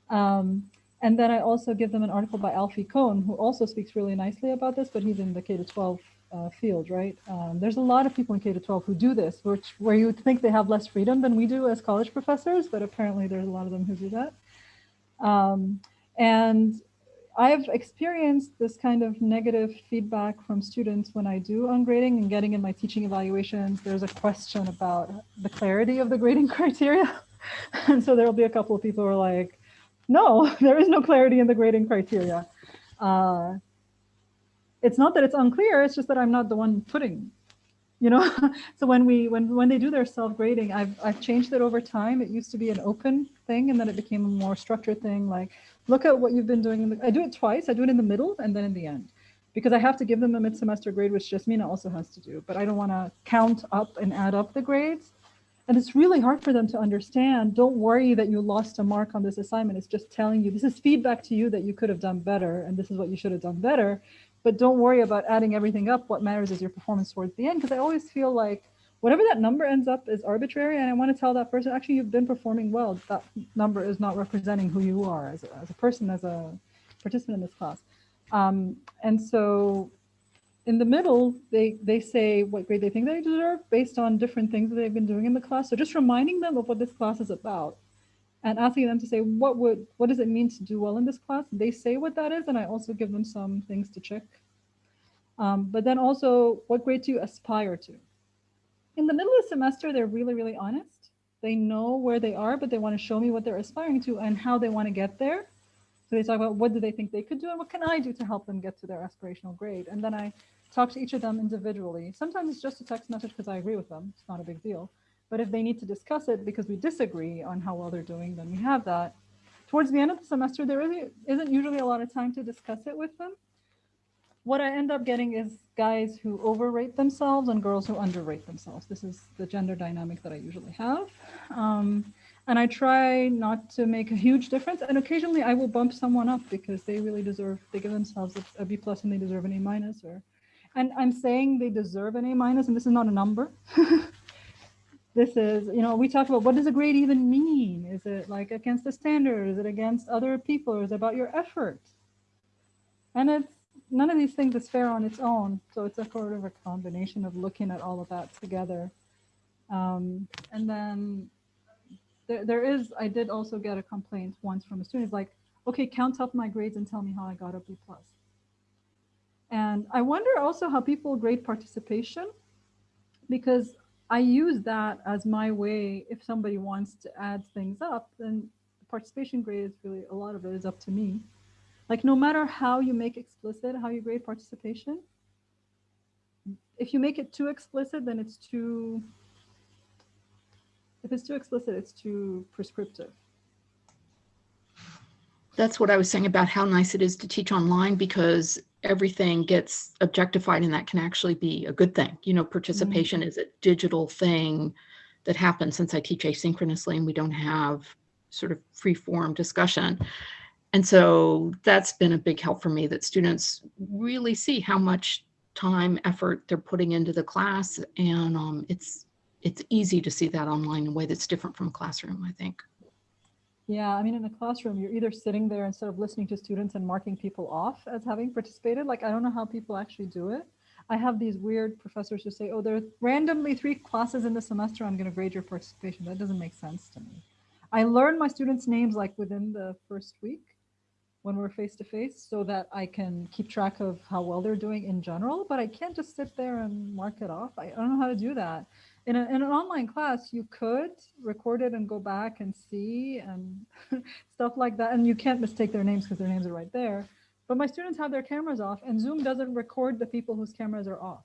Um, And then I also give them an article by Alfie Kohn, who also speaks really nicely about this, but he's in the K to 12 uh, field, right? Um, there's a lot of people in K to 12 who do this, which where you would think they have less freedom than we do as college professors, but apparently there's a lot of them who do that. Um, and I've experienced this kind of negative feedback from students when I do ungrading and getting in my teaching evaluations. There's a question about the clarity of the grading criteria. and so there'll be a couple of people who are like, no, there is no clarity in the grading criteria. Uh, it's not that it's unclear, it's just that I'm not the one putting, you know? so when we when when they do their self-grading, I've I've changed it over time. It used to be an open thing and then it became a more structured thing. Like, look at what you've been doing. In the, I do it twice. I do it in the middle and then in the end. Because I have to give them a mid-semester grade, which Jasmina also has to do, but I don't want to count up and add up the grades. And it's really hard for them to understand. Don't worry that you lost a mark on this assignment. It's just telling you, this is feedback to you that you could have done better, and this is what you should have done better. But don't worry about adding everything up. What matters is your performance towards the end, because I always feel like whatever that number ends up is arbitrary. And I want to tell that person, actually, you've been performing well. That number is not representing who you are as a, as a person, as a participant in this class. Um, and so in the middle, they, they say what grade they think they deserve based on different things that they've been doing in the class. So just reminding them of what this class is about and asking them to say, what would, what does it mean to do well in this class? They say what that is, and I also give them some things to check. Um, but then also, what grade do you aspire to? In the middle of the semester, they're really, really honest. They know where they are, but they want to show me what they're aspiring to and how they want to get there. So they talk about what do they think they could do and what can I do to help them get to their aspirational grade. And then I talk to each of them individually. Sometimes it's just a text message because I agree with them. It's not a big deal. But if they need to discuss it because we disagree on how well they're doing, then we have that. Towards the end of the semester, there isn't usually a lot of time to discuss it with them. What I end up getting is guys who overrate themselves and girls who underrate themselves. This is the gender dynamic that I usually have. Um, and I try not to make a huge difference. And occasionally I will bump someone up because they really deserve, they give themselves a, a B plus and they deserve an A minus or, and I'm saying they deserve an A minus and this is not a number. this is, you know, we talk about what does a grade even mean? Is it like against the standard? Is it against other people? Is it about your effort? And it's none of these things is fair on its own. So it's a sort of a combination of looking at all of that together. Um, and then there, there is, I did also get a complaint once from a student like, okay, count up my grades and tell me how I got a B plus. And I wonder also how people grade participation because I use that as my way. If somebody wants to add things up, then the participation grade is really a lot of it is up to me. Like no matter how you make explicit how you grade participation, if you make it too explicit, then it's too, if it's too explicit, it's too prescriptive. That's what I was saying about how nice it is to teach online because everything gets objectified and that can actually be a good thing. You know, participation mm -hmm. is a digital thing that happens since I teach asynchronously and we don't have sort of free form discussion. And so that's been a big help for me that students really see how much time, effort they're putting into the class. And um, it's, it's easy to see that online in a way that's different from classroom, I think. Yeah, I mean, in a classroom, you're either sitting there instead of listening to students and marking people off as having participated. Like, I don't know how people actually do it. I have these weird professors who say, oh, there are randomly three classes in the semester. I'm going to grade your participation. That doesn't make sense to me. I learn my students' names like within the first week when we're face to face so that I can keep track of how well they're doing in general, but I can't just sit there and mark it off. I don't know how to do that in, a, in an online class, you could record it and go back and see and stuff like that. And you can't mistake their names because their names are right there. But my students have their cameras off and Zoom doesn't record the people whose cameras are off.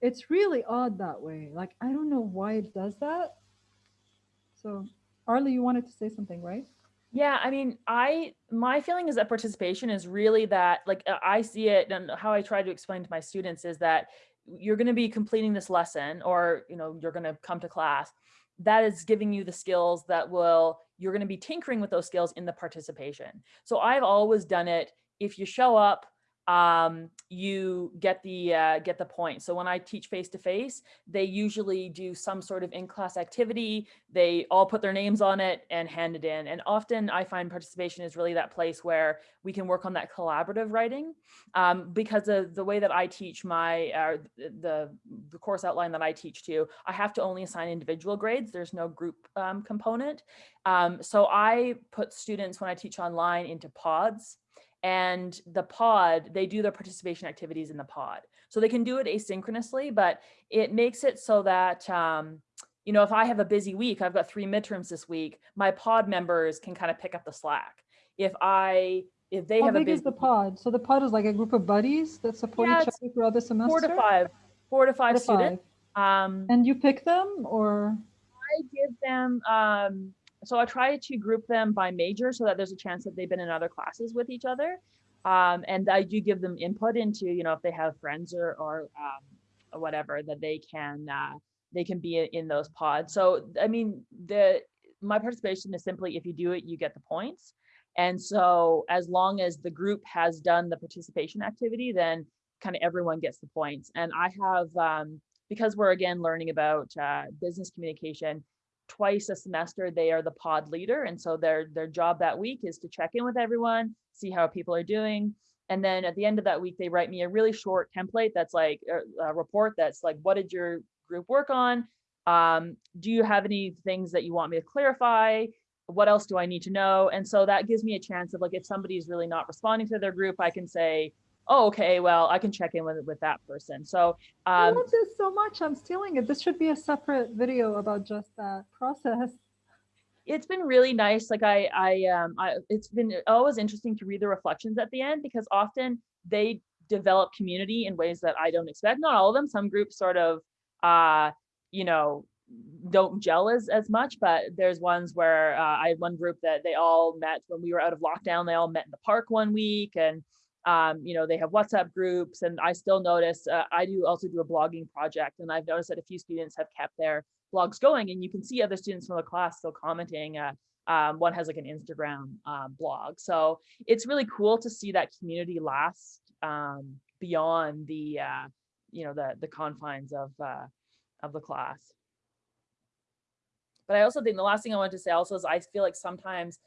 It's really odd that way. Like, I don't know why it does that. So Arley, you wanted to say something, right? Yeah, I mean, I my feeling is that participation is really that like uh, I see it and how I try to explain to my students is that you're going to be completing this lesson or you know you're going to come to class that is giving you the skills that will you're going to be tinkering with those skills in the participation. So i've always done it if you show up um, you get the uh, get the point. So when I teach face to face, they usually do some sort of in-class activity. They all put their names on it and hand it in. And often I find participation is really that place where we can work on that collaborative writing um, because of the way that I teach my uh, the the course outline that I teach to. I have to only assign individual grades. There's no group um, component. Um, so I put students when I teach online into pods and the pod, they do their participation activities in the pod. So they can do it asynchronously, but it makes it so that, um, you know, if I have a busy week, I've got three midterms this week, my pod members can kind of pick up the slack. If I, if they How have a big busy is the pod? So the pod is like a group of buddies that support Yeah, each other throughout the semester? four to five, four to Four five to students. Um, And you pick them or? I give them, um, so I try to group them by major so that there's a chance that they've been in other classes with each other. Um, and I do give them input into, you know, if they have friends or, or, um, or whatever that they can, uh, they can be in those pods. So, I mean, the, my participation is simply if you do it, you get the points. And so as long as the group has done the participation activity, then kind of everyone gets the points. And I have, um, because we're again learning about uh, business communication, twice a semester they are the pod leader. And so their their job that week is to check in with everyone see how people are doing. And then at the end of that week they write me a really short template that's like a, a report that's like what did your group work on? Um, do you have any things that you want me to clarify? What else do i need to know? And so that gives me a chance of like if somebody's really not responding to their group i can say oh okay well i can check in with with that person so I um, love this so much. I'm stealing it. This should be a separate video about just that process. it's been really nice. Like I, I, um, I, it's been always interesting to read the reflections at the end because often they develop community in ways that I don't expect. Not all of them. Some groups sort of, uh, you know, don't gel as as much. But there's ones where uh, I had one group that they all met when we were out of lockdown. They all met in the park one week, and um, you know, they have WhatsApp groups. And I still notice uh, I do also do a blogging project, and I've noticed that a few students have kept their blogs going and you can see other students from the class still commenting. Uh, um, one has like an Instagram um, blog. So it's really cool to see that community last um, beyond the, uh, you know, the, the confines of, uh, of the class. But I also think the last thing I wanted to say also is I feel like sometimes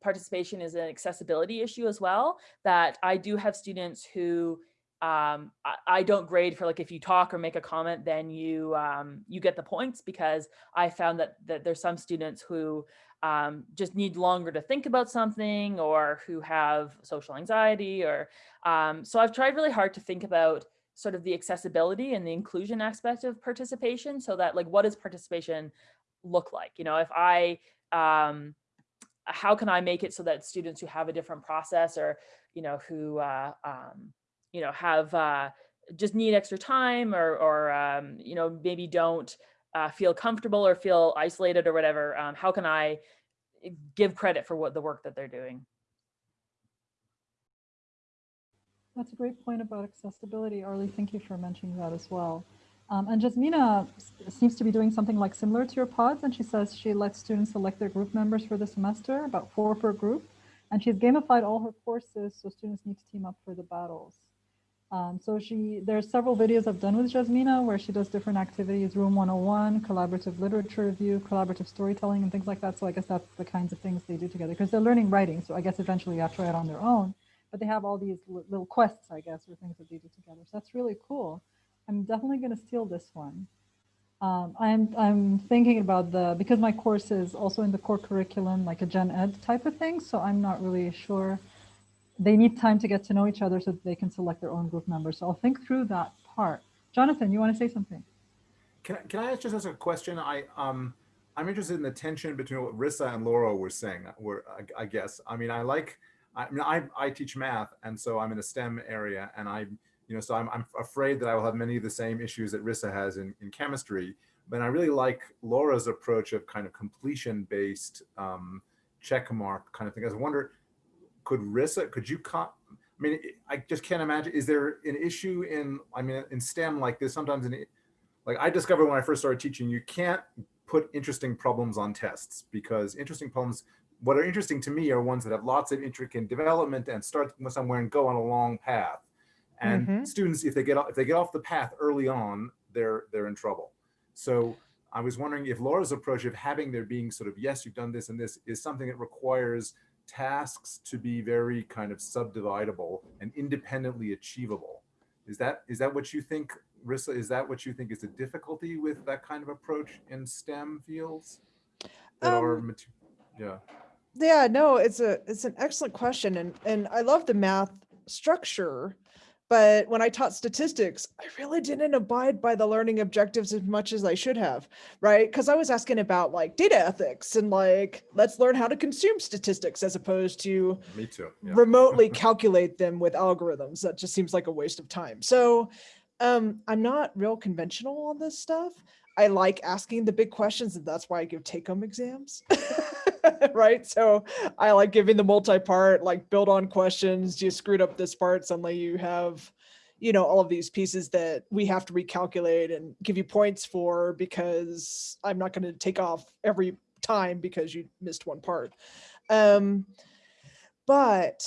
participation is an accessibility issue as well, that I do have students who um, I, I don't grade for like if you talk or make a comment, then you um, you get the points because I found that that there's some students who um, just need longer to think about something or who have social anxiety or um, so I've tried really hard to think about sort of the accessibility and the inclusion aspect of participation so that like what does participation look like? You know if I um, how can I make it so that students who have a different process or you know who uh, um, you know, have uh, just need extra time or, or um, you know, maybe don't uh, feel comfortable or feel isolated or whatever. Um, how can I give credit for what the work that they're doing? That's a great point about accessibility. Arley, thank you for mentioning that as well. Um, and Jasmina seems to be doing something like similar to your pods. And she says she lets students select their group members for the semester, about four per group. And she's gamified all her courses so students need to team up for the battles. Um, so she, there's several videos I've done with Jasmina where she does different activities, Room 101, collaborative literature review, collaborative storytelling, and things like that. So I guess that's the kinds of things they do together because they're learning writing. So I guess eventually you have to write on their own, but they have all these little quests, I guess, or things that they do together. So that's really cool. I'm definitely going to steal this one. Um, I'm, I'm thinking about the, because my course is also in the core curriculum, like a gen ed type of thing. So I'm not really sure they need time to get to know each other so they can select their own group members. So I'll think through that part. Jonathan, you want to say something? Can I, can I just ask a question? I um I'm interested in the tension between what Rissa and Laura were saying. Were I, I guess I mean I like I mean I I teach math and so I'm in a STEM area and I you know so I'm I'm afraid that I will have many of the same issues that Rissa has in in chemistry. But I really like Laura's approach of kind of completion based um, check mark kind of thing. I wonder could Rissa, could you, I mean, I just can't imagine, is there an issue in, I mean, in STEM like this, sometimes in, like I discovered when I first started teaching, you can't put interesting problems on tests because interesting problems, what are interesting to me are ones that have lots of intricate development and start somewhere and go on a long path. And Mhm. students, if they get off, if they get off the path early on, they're they're in trouble. So I was wondering if Laura's approach of having there being sort of yes, you've done this and this is something that requires tasks to be very kind of subdividable and independently achievable. Is that is that what you think, Rissa? Is that what you think is a difficulty with that kind of approach in STEM fields? That are, Um, mate- yeah. Yeah, no, it's a it's an excellent question and and I love the math structure. But when I taught statistics, I really didn't abide by the learning objectives as much as I should have, right? Because I was asking about like data ethics and like, let's learn how to consume statistics as opposed to Me too. Yeah. remotely calculate them with algorithms. That just seems like a waste of time. So um, I'm not real conventional on this stuff. I like asking the big questions and that's why I give take home exams. right. So I like giving the multi-part, like build on questions. You screwed up this part. Suddenly you have, you know, all of these pieces that we have to recalculate and give you points for because I'm not going to take off every time because you missed one part. Um, but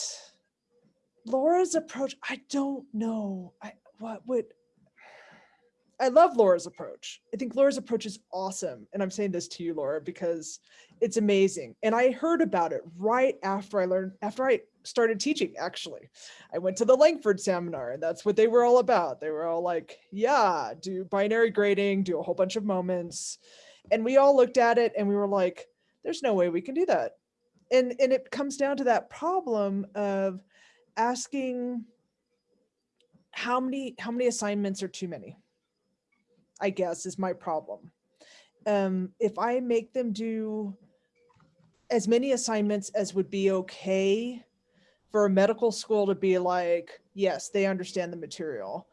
Laura's approach, I don't know. I what would I love Laura's approach. I think Laura's approach is awesome. And I'm saying this to you, Laura, because it's amazing. And I heard about it right after I learned, after I started teaching, actually. I went to the Langford seminar and that's what they were all about. They were all like, yeah, do binary grading, do a whole bunch of moments. And we all looked at it and we were like, there's no way we can do that. And, and it comes down to that problem of asking how many how many assignments are too many i guess is my problem. Um if i make them do as many assignments as would be okay for a medical school to be like yes they understand the material.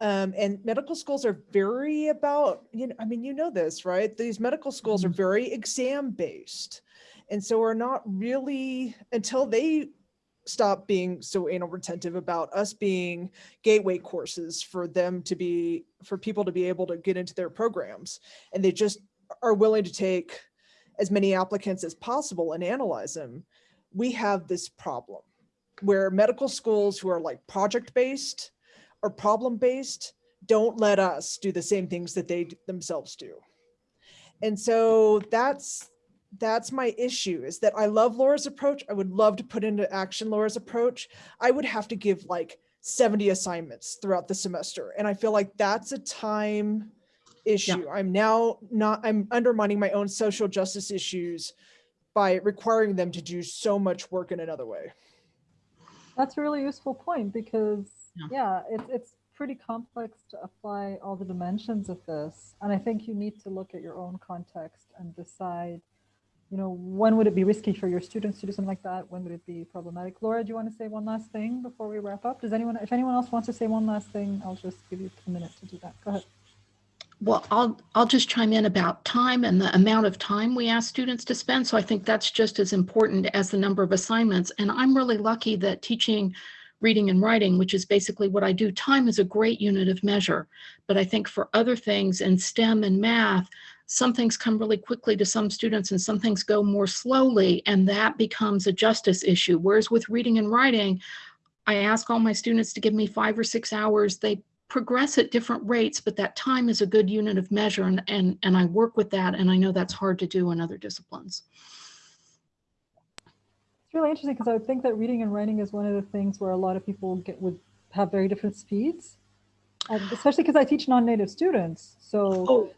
Um, and medical schools are very about you know i mean you know this right? These medical schools are very exam based and so we're not really until they stop being so anal retentive about us being gateway courses for them to be for people to be able to get into their programs. And they just are willing to take as many applicants as possible and analyze them we have this problem where medical schools who are like project based or problem based don't let us do the same things that they themselves do. And so that's that's my issue is that I love Laura's approach. I would love to put into action Laura's approach. I would have to give like 70 assignments throughout the semester. And I feel like that's a time issue. I'm now not, I'm undermining my own social justice issues by requiring them to do so much work in another way. That's a really useful point because, Yeah. yeah, it's, it's pretty complex to apply all the dimensions of this. And I think you need to look at your own context and decide, you know, when would it be risky for your students to do something like that? When would it be problematic? Laura, do you want to say one last thing before we wrap up? Does anyone, if anyone else wants to say one last thing, I'll just give you a minute to do that. Go ahead. Well, I'll, I'll just chime in about time and the amount of time we ask students to spend. So I think that's just as important as the number of assignments. And I'm really lucky that teaching reading and writing, which is basically what I do, time is a great unit of measure. But I think for other things in STEM and math, some things come really quickly to some students and some things go more slowly, and that becomes a justice issue. Whereas with reading and writing, I ask all my students to give me five or six hours. They progress at different rates, but that time is a good unit of measure and, and, and I work with that and I know that's hard to do in other disciplines. It's really interesting because I would think that reading and writing is one of the things where a lot of people get would have very different speeds, and especially because I teach non-native students. So Oh,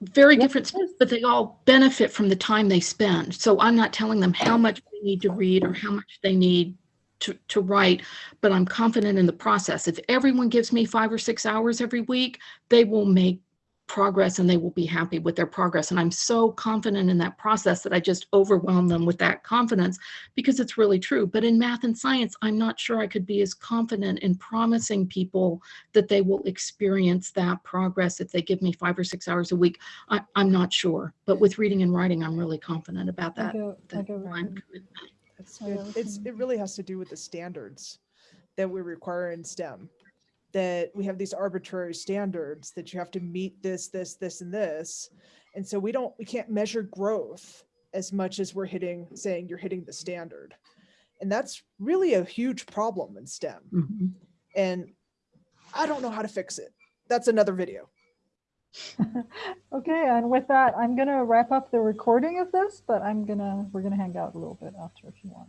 very different, of speeds, course. but they all benefit from the time they spend. So I'm not telling them how much they need to read or how much they need to, to write, but I'm confident in the process. If everyone gives me five or six hours every week, they will make progress and they will be happy with their progress. And I'm so confident in that process that I just overwhelm them with that confidence because it's really true. But in math and science, I'm not sure I could be as confident in promising people that they will experience that progress if they give me five or six hours a week. I, I'm not sure, but with reading and writing, I'm really confident about that. get, I that get what time you- commitment. It's, yeah, it- that's it's, fine. it really has to do with the standards that we require in STEM. That we have these arbitrary standards that you have to meet this, this, this, and this. And so we don't, we can't measure growth as much as we're hitting, saying you're hitting the standard. And that's really a huge problem in STEM. Mhm. And I don't know how to fix it. That's another video. Okay, and with that, I'm gonna wrap up the recording of this, but I'm gonna, we're gonna hang out a little bit after if you want.